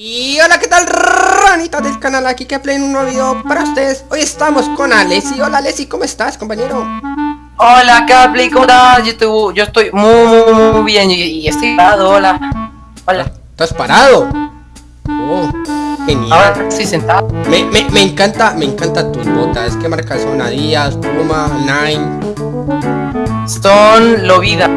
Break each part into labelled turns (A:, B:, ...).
A: Y hola, ¿qué tal ranitas del canal? Aquí que play un nuevo video para ustedes Hoy estamos con Alessi Hola Alessi, ¿cómo estás, compañero?
B: Hola Capli, ¿cómo estás? Yo estoy, yo estoy muy, muy bien y, estoy parado, hola Hola
A: ¿Estás parado? Oh, genial
B: Ahora estoy sentado
A: me, me, me, encanta, me encanta tus botas ¿Qué marcas son? Adidas, Puma, Nine
B: Son Lovida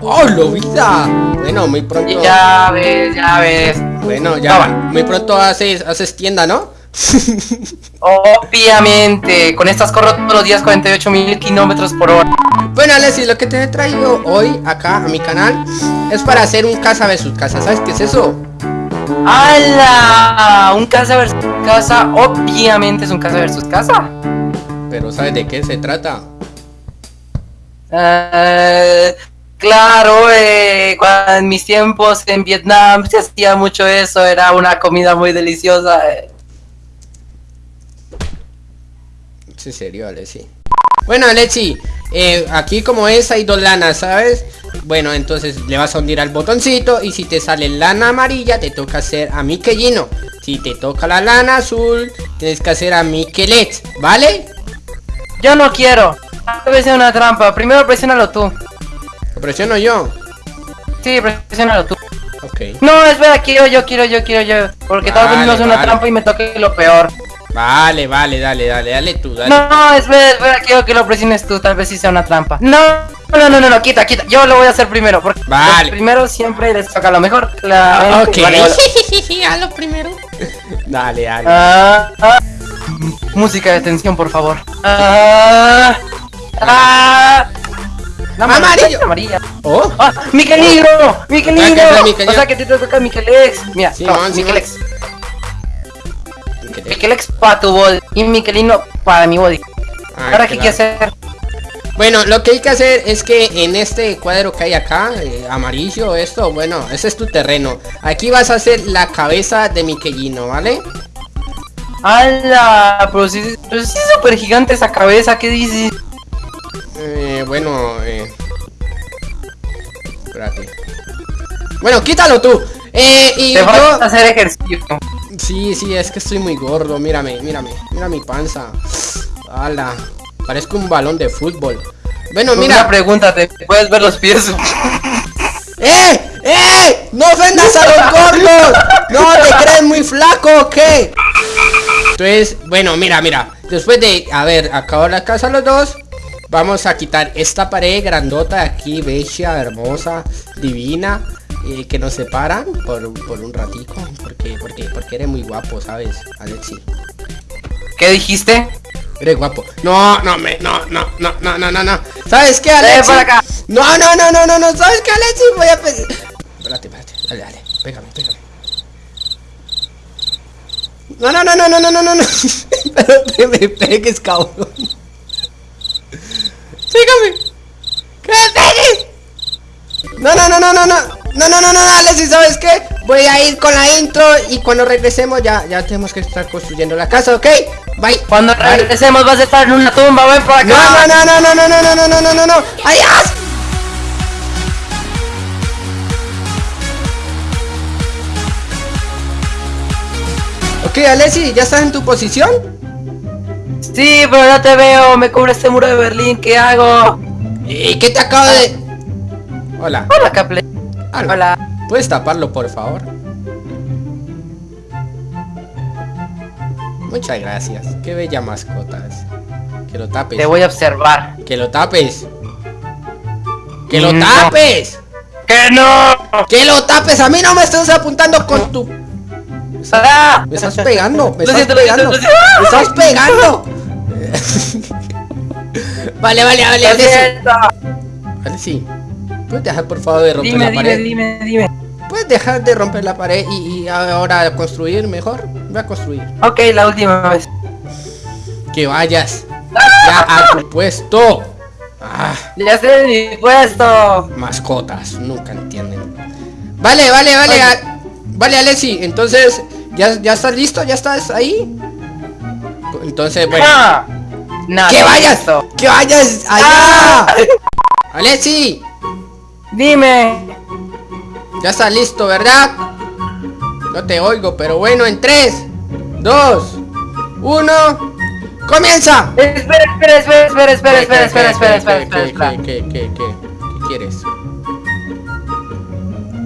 A: ¡Oh, Lovida! Bueno, muy pronto
B: Ya ves, ya ves
A: bueno, ya, muy pronto haces, haces tienda, ¿no?
B: Obviamente, con estas corro todos los días 48 mil kilómetros por hora.
A: Bueno, Alessi, lo que te he traído hoy acá a mi canal es para hacer un casa versus casa. ¿Sabes qué es eso?
B: ¡Hala! Un casa versus casa, obviamente es un casa versus casa.
A: Pero ¿sabes de qué se trata?
B: Uh, Claro, eh, cuando en mis tiempos en Vietnam se hacía mucho eso, era una comida muy deliciosa. Eh.
A: Sí, serio, Alexi. Bueno, Alexi, eh, aquí como es hay dos lanas, ¿sabes? Bueno, entonces le vas a hundir al botoncito y si te sale lana amarilla te toca hacer a Miquelino. Si te toca la lana azul, tienes que hacer a Miquelet, ¿vale?
B: Yo no quiero. Debe ser una trampa. Primero presionalo tú
A: presiono yo?
B: Sí, presionalo tú.
A: Ok.
B: No, espera, quiero yo, quiero yo, quiero yo. Porque vale, tal vez no es una trampa y me toque lo peor.
A: Vale, vale, dale, dale, dale tú, dale.
B: No, espera, espera, quiero que lo presiones tú, tal vez sí sea una trampa. No, no, no, no, no, quita, quita. Yo lo voy a hacer primero. Porque
A: vale.
B: primero siempre les toca lo mejor.
A: La... Ok.
B: Vale,
A: Hazlo primero. dale, dale.
B: Ah, ah. Música de tensión, por favor. Ah, ah.
A: La amarillo.
B: amarilla.
A: Oh.
B: Ah, Miquelino, Miquelino. O sea que te toca Miquelex. Mira,
A: sí,
B: no,
A: man,
B: Miquelex. Miquelex para tu body y Miquelino para mi body. Ah, Ahora qué hay que hacer.
A: Bueno, lo que hay que hacer es que en este cuadro que hay acá, eh, amarillo, esto, bueno, ese es tu terreno. Aquí vas a hacer la cabeza de Miquelino, ¿vale?
B: ¡Hala! Pero si, pero si es súper gigante esa cabeza, ¿qué dices?
A: Eh, bueno, eh... Espérate. Bueno, quítalo tú. Eh, y
B: Te
A: yo...
B: vas a hacer ejercicio.
A: Sí, sí, es que estoy muy gordo. Mírame, mírame. Mira mi panza. ¡Hala! Parezco un balón de fútbol. Bueno, mira.
B: Una pregunta, ¿te puedes ver los pies?
A: ¡Eh! ¡Eh! ¡No ofendas a los gordos! ¡No te crees muy flaco o qué! Entonces, bueno, mira, mira. Después de haber acabado la casa los dos, Vamos a quitar esta pared grandota de aquí, bella, hermosa, divina, eh, que nos separa por, por un ratico. Porque, porque, porque eres muy guapo, ¿sabes, Alexi?
B: ¿Qué dijiste?
A: Eres guapo. No, no, me, no, no, no, no, no, no, no. ¿Sabes qué, Alexi?
B: Por acá.
A: No, no, no, no, no, no. ¿Sabes qué, Alexi? Voy a... Espérate, espérate. Dale, dale. Pégame, pégame. No, no, no, no, no, no, no, no. Pero que me pegues, cabrón. ¡Sígame! ¡Que pegues! No, no, no, no, no, no. No, no, no, no, dale, si sabes qué. Voy a ir con la intro y cuando regresemos ya, ya tenemos que estar construyendo la casa, ¿ok? Bye.
B: Cuando regresemos vas a estar en una tumba, ven por acá.
A: No, no, no, no, no, no, no, no, no, no, no, no. ¡Adiós! Ok, Alessi, ¿ya estás en tu posición?
B: Sí, pero no te veo, me cubre este muro de Berlín, ¿qué hago?
A: ¿Y qué te acabo de...? Hola.
B: Hola, Caple.
A: Hola. ¿Puedes taparlo, por favor? Muchas gracias. Qué bella mascotas. Que lo tapes.
B: Te voy a observar.
A: Que lo tapes. ¡Que lo tapes!
B: ¡Que no!
A: ¡Que lo tapes! A mí no me estás apuntando con tu...
B: ¡Ah!
A: Me estás pegando, me estás pegando, me estás pegando. vale, vale, vale, vale. Vale, sí. ¿Puedes dejar por favor de romper
B: dime,
A: la pared?
B: Dime, dime, dime.
A: ¿Puedes dejar de romper la pared y, y, ahora construir mejor? Voy a construir.
B: Ok, la última vez.
A: Que vayas ya a tu puesto.
B: Ah. Ya sé mi puesto.
A: Mascotas, nunca entienden. Vale, vale, vale. Vale, Alessi, entonces, ¿ya, ¿ya estás listo? ¿Ya estás ahí? Entonces, bueno.
B: No,
A: ¡Que vayas! ¡Que vayas allá! ¡Ah! ¡Alessi!
B: Dime.
A: Ya está listo, ¿verdad? No te oigo, pero bueno, en 3, 2, 1. ¡Comienza!
B: Espera, espera, espera, espera, espera, espera, espera, espera, espera,
A: ¿Qué,
B: espera, espera.
A: qué, qué, qué, qué, qué quieres?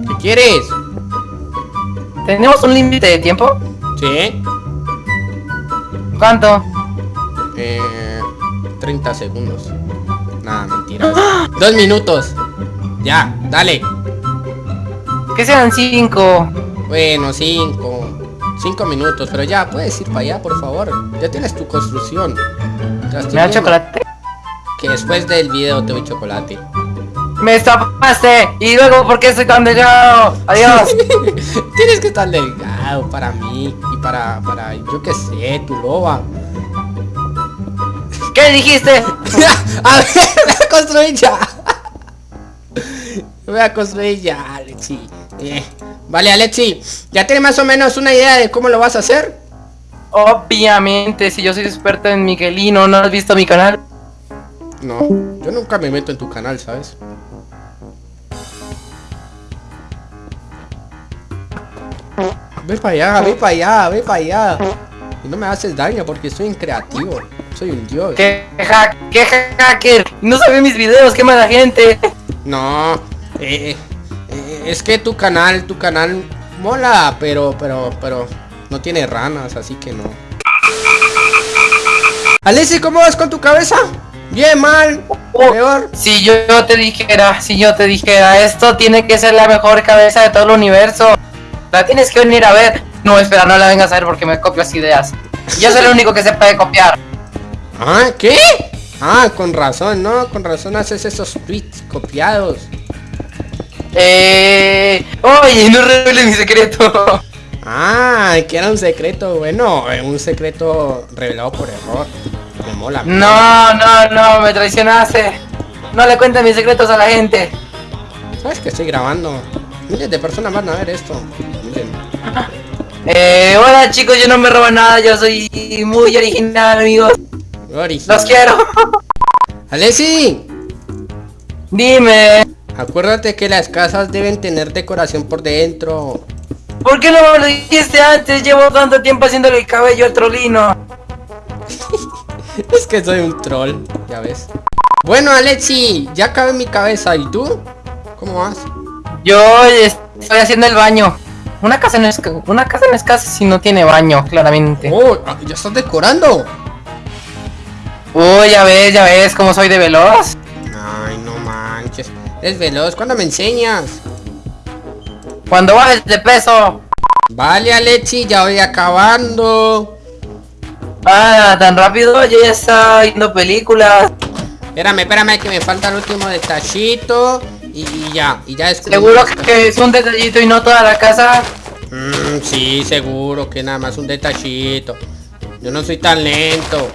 A: ¿Qué quieres?
B: ¿Tenemos un límite de tiempo?
A: ¿Sí?
B: ¿Cuánto?
A: Eh, 30 segundos. Nada, mentira. Dos minutos. Ya, dale.
B: Que sean cinco.
A: Bueno, cinco. Cinco minutos, pero ya, puedes ir para allá, por favor. Ya tienes tu construcción.
B: ¿Me da chocolate?
A: Que después del video te doy chocolate.
B: ¡Me estafaste! ¿Y luego por qué soy tan delgado? ¡Adiós!
A: tienes que estar delgado para mí y para, para, yo qué sé, tu loba.
B: ¿Qué dijiste?
A: a ver, voy a construir ya. Voy a construir ya, Alexi. Eh, Vale, Alexi, ¿ya tienes más o menos una idea de cómo lo vas a hacer?
B: Obviamente, si yo soy experto en Miguelino, ¿no has visto mi canal?
A: No, yo nunca me meto en tu canal, ¿sabes? Ve para allá, ve para allá, ve para allá. Y no me haces daño porque soy un creativo. Soy un dios.
B: ¿Qué, hack, qué hacker? No sabe mis videos, qué mala gente.
A: No, eh, eh, es que tu canal, tu canal mola, pero, pero, pero no tiene ranas, así que no. Alessi, ¿cómo vas con tu cabeza? Bien, mal,
B: Oh,
A: peor.
B: Si yo te dijera, si yo te dijera, esto tiene que ser la mejor cabeza de todo el universo. La tienes que venir a ver. No, espera, no la vengas a ver porque me copias ideas. Yo soy el único que se puede copiar.
A: Ah, ¿qué? Ah, con razón, ¿no? Con razón haces esos tweets copiados.
B: Eh... Oye, no reveles mi secreto.
A: Ah, que era un secreto, bueno, eh, un secreto revelado por error. Me mola.
B: No, no, no, me traicionaste. No le cuentes mis secretos a la gente.
A: ¿Sabes que estoy grabando? Miles de personas van a ver esto. Miren.
B: Eh, hola chicos, yo no me robo nada, yo soy muy original, amigos. Los quiero.
A: Alessi,
B: Dime,
A: acuérdate que las casas deben tener decoración por dentro.
B: ¿por qué no me lo dijiste antes? Llevo tanto tiempo haciéndole el cabello al trolino.
A: Es que soy un troll, ya ves. Bueno, Alexi, ya cabe en mi cabeza. ¿Y tú? ¿Cómo vas?
B: Yo estoy haciendo el baño. Una casa no es una casa no es casa si no tiene baño, claramente.
A: Oh, ah, ya estás decorando.
B: Uy, ya ves, ya ves cómo soy de veloz.
A: Ay, no manches. Es veloz. ¿Cuándo me enseñas?
B: Cuando bajes de peso.
A: Vale, Alexi, ya voy acabando.
B: Ah, tan rápido, yo ya estaba viendo películas.
A: Espérame, espérame, que me falta el último detallito. Y, y ya, y ya es
B: Seguro que es un detallito y no toda la casa.
A: Mm, sí, seguro que nada más un detallito. Yo no soy tan lento.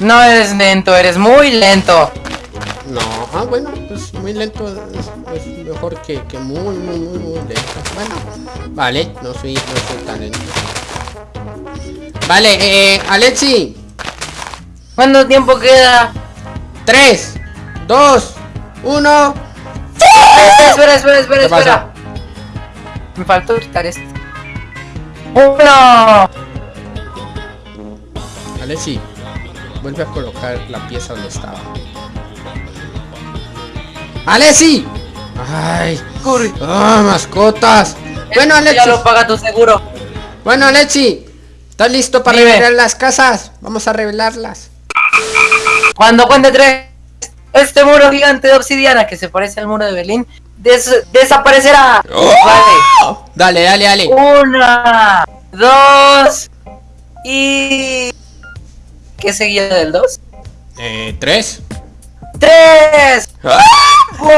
B: No eres lento, eres muy lento.
A: No, ah, bueno, pues muy lento es, es mejor que, que muy, muy, muy, muy lento. Bueno, vale, no soy, no soy tan lento. Vale, eh, Alexi,
B: ¿Cuánto tiempo queda?
A: 3, 2, 1.
B: Espera, espera, espera,
A: ¿Qué pasa?
B: espera. Me faltó quitar esto. ¡Uno!
A: Alexi, vuelve a colocar la pieza donde estaba. ¡Alexi! ¡Ay!
B: Corre.
A: ¡Ah, mascotas! Bueno,
B: Ya
A: Alexi.
B: lo paga tu seguro.
A: Bueno, Alexi. ¿Estás listo para
B: Dime.
A: revelar las casas? Vamos a revelarlas.
B: Cuando cuente tres, este muro gigante de obsidiana que se parece al muro de Berlín des- desaparecerá. Vale.
A: Dale, dale, dale.
B: Una, dos y. ¿Qué seguía del dos?
A: Eh, tres.
B: ¡Tres! ¡Wow!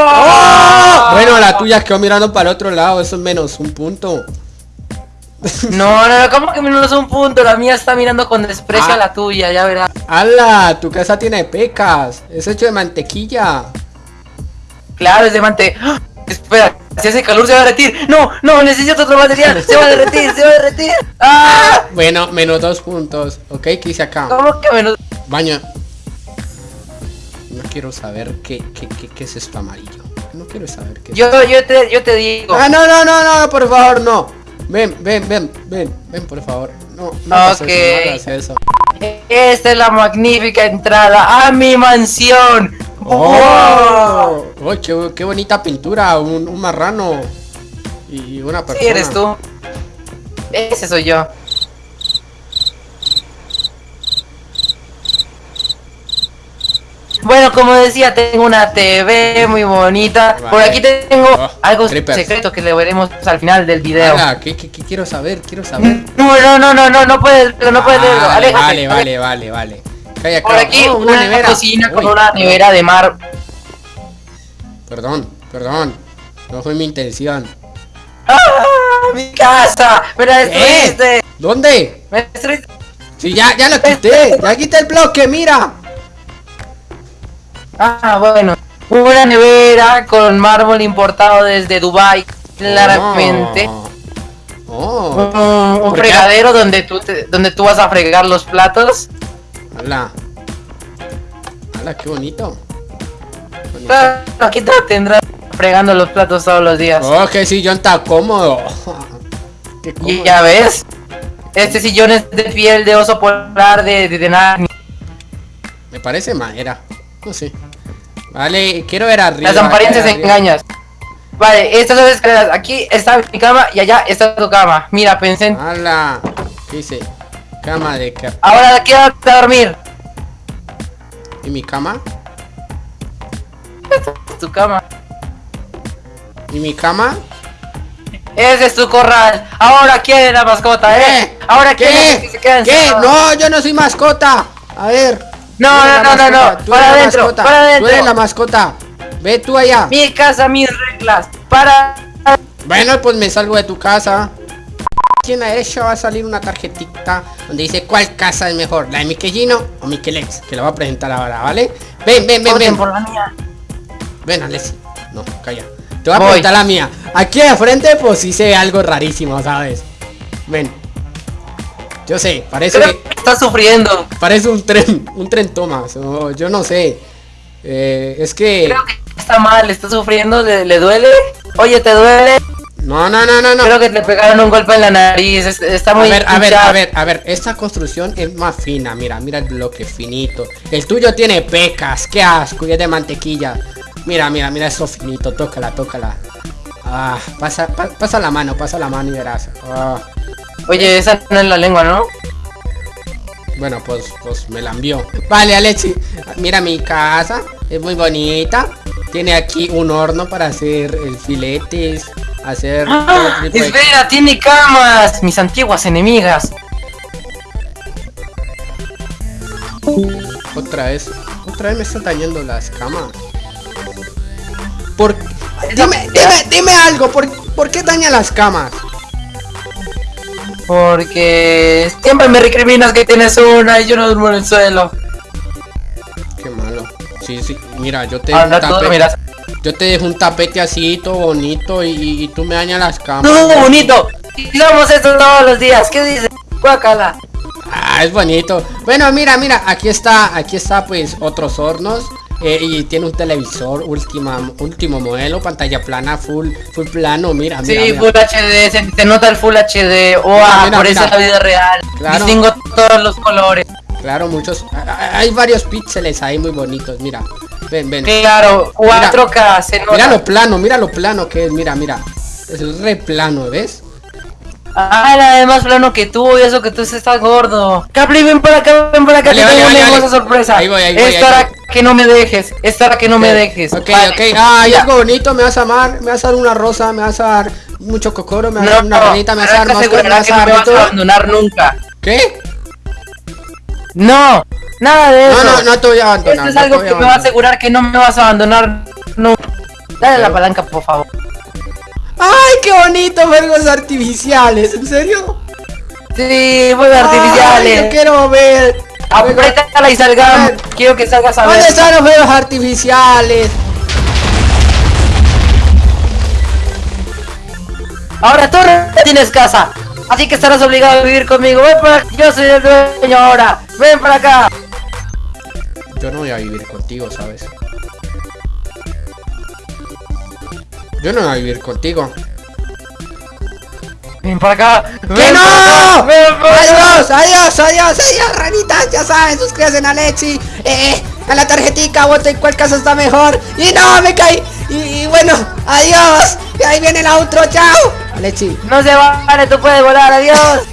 A: Bueno, la tuya quedó mirando para el otro lado. Eso es menos un punto.
B: No, no, no, ¿cómo que menos un punto? La mía está mirando con desprecio
A: Ah.
B: a la tuya, ya verás.
A: ¡Hala! Tu casa tiene pecas. Es hecho de mantequilla.
B: Claro, es de mante. ¡Ah! Espera, si hace calor se va a derretir. No, no, necesito otro material. Se va a derretir, se va a derretir. ¡Ah!
A: Bueno, menos dos puntos. Ok, ¿qué hice acá?
B: ¿Cómo que menos?
A: Baño. No quiero saber qué, qué, qué, qué es esto amarillo. No quiero saber qué es.
B: Yo, yo te, yo te digo.
A: Ah, no, no, no, no, por favor, no. Ven, ven, ven, ven, ven, por favor. No, no hagas
B: Ok.
A: eso, no eso.
B: Esta es la magnífica entrada a mi mansión.
A: ¡Oh! ¡Oh, qué, qué bonita pintura! Un, un marrano y una persona.
B: Sí, eres tú. Ese soy yo. Bueno, como decía, tengo una TV muy bonita. Por aquí tengo
A: Oh,
B: algo
A: creepers.
B: secreto que le veremos al final del video.
A: Ala, ¿qué, qué, qué quiero saber? Quiero saber.
B: No, no, no, no, no, no puedes, no puedes verlo.
A: Vale, vale, vale, vale,
B: Por aquí
A: Oh,
B: una, cocina con una nevera de mar.
A: Perdón, perdón. No fue mi intención.
B: ¡Ah! ¡Mi casa! ¡Me la destruiste!
A: ¿Eh? ¿Dónde?
B: ¡Me destruiste!
A: Sí, ya, ya lo quité. Ya quité el bloque, mira.
B: Ah, bueno. Una nevera con mármol importado desde Dubai, claramente.
A: Oh.
B: Un,
A: oh.
B: un fregadero donde tú te- donde tú vas a fregar los platos.
A: Ala. Ala, qué bonito.
B: Aquí te tendrás fregando los platos todos los días.
A: Oh, qué sillón tan cómodo. Qué
B: Y ya ves. Este sillón es de piel de oso polar de, de, de Narnia.
A: Me parece madera. No sé. Vale, quiero ver arriba.
B: Las apariencias engañas. Vale, estas son las escaleras. Aquí está mi cama y allá está tu cama. Mira, pensé en...
A: Ala. ¿Qué dice? Cama de
B: Ahora quédate a dormir.
A: ¿Y mi cama?
B: Tu cama.
A: ¿Y mi cama?
B: Ese es tu corral. Ahora quiere la mascota, ¿eh? Ahora que
A: ¿Qué?
B: se quede
A: ¿Qué?
B: encerrado.
A: No, yo no soy mascota. A ver.
B: No, no,
A: la
B: no, no, no.
A: tú
B: Para
A: la
B: adentro,
A: mascota,
B: para
A: Tú eres la mascota. Ve tú allá.
B: Mi casa, mis reglas. Para.
A: Bueno, pues me salgo de tu casa. ¿Quién a ella va a salir una tarjetita donde dice cuál casa es mejor? ¿La de Miquelino o Miquelex? Que la voy a presentar ahora, ¿vale? Ven, ven, ven, ven.
B: por la mía.
A: Ven, Alessi. No, calla. Te voy a
B: Voy.
A: preguntar la mía. Aquí de frente, pues sí se ve algo rarísimo, ¿sabes? Ven. Yo sé, parece
B: Creo
A: que
B: estás sufriendo.
A: parece un tren, un tren Thomas. yo no sé. Eh, es que.
B: Creo que está mal, está sufriendo, ¿Le, le duele? Oye, ¿te duele?
A: No, no, no, no, no.
B: Creo que le pegaron un golpe en la nariz, es- está
A: A
B: muy
A: ver, a ver, a ver, a ver, esta construcción es más fina, mira, mira el bloque finito. El tuyo tiene pecas, qué asco, y es de mantequilla. Mira, mira, mira eso finito, tócala, tócala. Ah, pasa, pa- pasa la mano, pasa la mano y verás. Ah,
B: Oye, esa no es la lengua, ¿no?
A: bueno, pues, pues me la envió. Vale, Alexi, mira mi casa, es muy bonita. Tiene aquí un horno para hacer el filetes, hacer
B: ¡Ah!
A: de-
B: Espera, tiene camas, mis antiguas enemigas.
A: Otra vez, otra vez me están dañando las camas. ¿Por Dime, dime, dime algo, ¿por, por qué daña las camas?
B: Porque siempre me recriminas que tienes una y yo no duermo en el suelo.
A: Qué malo. Sí, sí, mira, yo te dejo un tapete, yo te dejo un tapete así, todo bonito, y, y- y tú me dañas las camas.
B: No, bonito. Digamos esto todos los días. ¿Qué dices? Guácala.
A: Ah, es bonito. Bueno, mira, mira, aquí está, aquí está pues otros hornos. Eh, y tiene un televisor última, último modelo, pantalla plana, full, full plano, mira, mira,
B: Sí,
A: mira.
B: Full HD, se, se nota el Full HD. ¡Wow!
A: mira,
B: por eso es la vida real.
A: Claro.
B: Distingo todos los colores.
A: Claro, muchos, hay varios píxeles ahí muy bonitos, mira. Ven, ven.
B: Claro, 4K, se nota.
A: Mira lo plano, mira lo plano que es, mira, mira. Es re plano, ¿ves?
B: Ah, era más plano que tú y eso que tú estás gordo. Capri, ven para acá, ven para acá,
A: Vale,
B: te
A: vale,
B: tengo
A: vale,
B: una hermosa sorpresa.
A: Ahí voy, ahí voy.
B: Que no me dejes, es para que no me dejes.
A: Ok,
B: Vale.
A: ok. Ay,
B: Mira,
A: algo bonito, me vas a amar, me vas a dar una rosa, me vas a dar mucho cocoro, me vas a dar una ranita, me vas a dar me vas a
B: no me vas a abandonar nunca.
A: ¿Qué?
B: No, nada de
A: No,
B: eso.
A: no, no te voy a abandonar.
B: Esto es
A: no
B: algo que me va a asegurar que no me vas a abandonar nunca. Dale la palanca, por favor.
A: Ay, qué bonito, fuegos artificiales, ¿en serio?
B: Sí, fuegos
A: Ay, yo
B: artificiales.
A: quiero ver.
B: Apriétala y salgamos. Quiero que salgas a ver.
A: ¿Dónde están los fuegos artificiales?
B: Ahora tú no tienes casa. Así que estarás obligado a vivir conmigo. Ven para acá. Yo soy el dueño ahora. Ven para acá.
A: Yo no voy a vivir contigo, ¿sabes? Yo no voy a vivir contigo.
B: Ven para acá.
A: ¡Que
B: ven para acá,
A: no!
B: ven.
A: ¡Adiós, adiós, adiós, adiós, ranitas! Ya saben, suscríbanse a Alexi, eh, a la tarjetica, voten cuál casa está mejor. ¡Y no, me caí! Y, y bueno, adiós. Y ahí viene el outro, chao. Alexi.
B: No se vale, tú puedes volar, adiós.